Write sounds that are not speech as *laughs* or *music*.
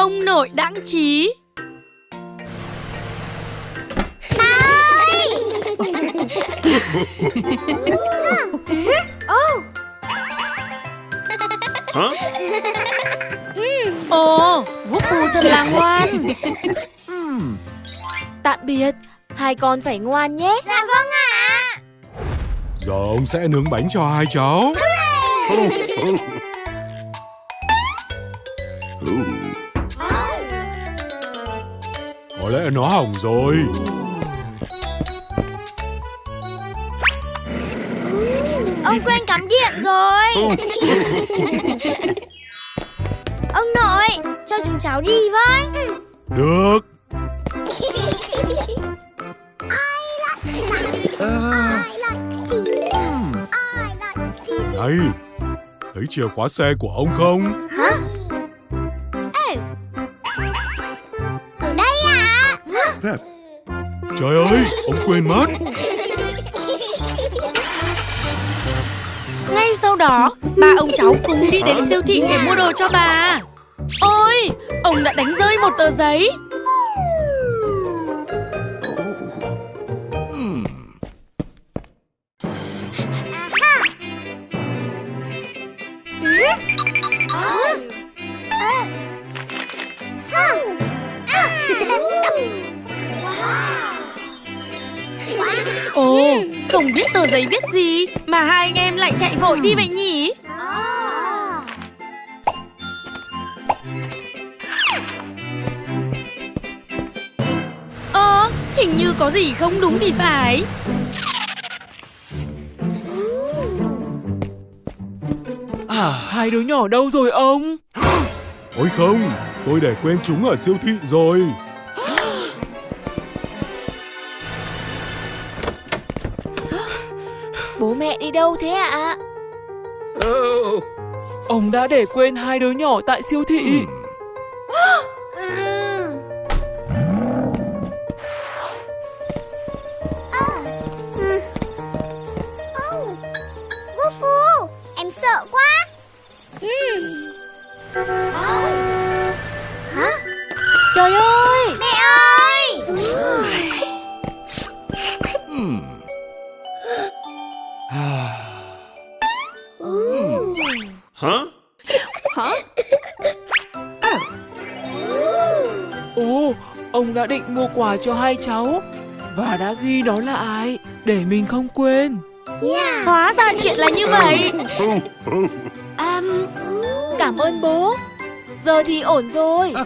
Ông nội đãng trí Hả? Ồ, Vũ Phù thật là ngoan. Tạm biệt, hai con phải ngoan nhé. Dạ vâng ạ. Giờ ông sẽ nướng bánh cho hai cháu. Có *laughs* *laughs* lẽ nó hỏng rồi. Ông quên cắm điện rồi *laughs* Ông nội Cho chúng cháu đi với Được. Này, thấy chìa khóa xe của ông không? Ở ạ à? Trời ơi, ông quên mất. Ngay sau đó, ba ông cháu cùng đi đến siêu thị để mua đồ cho bà. Ôi, ông đã đánh rơi một tờ giấy. Ồ, không biết tờ giấy viết gì Mà hai anh em lại chạy vội đi vậy nhỉ Ờ, hình như có gì không đúng thì phải À, hai đứa nhỏ đâu rồi ông? Ôi không, tôi để quên chúng ở siêu thị rồi. Bố mẹ đi đâu thế ạ? Ông đã để quên hai đứa nhỏ tại siêu thị. Vũ Phu Em sợ quá Hả? Trời ơi Hả? Ồ, ông đã định mua quà cho hai cháu và đã ghi đó là ai để mình không quên. Hóa ra chuyện là như vậy *laughs* À, cảm ơn bố. Giờ thì ổn rồi. *laughs*